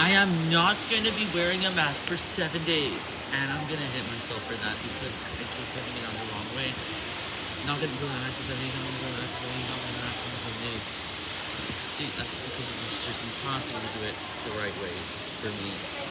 I am not going to be wearing a mask for seven days. And I'm going to hit myself for that because I keep putting it on the wrong way. Not going to do a mask for seven days, I'm going to do a I'm going to a mask for seven days. See, that's because it's just impossible to do it the right way for me.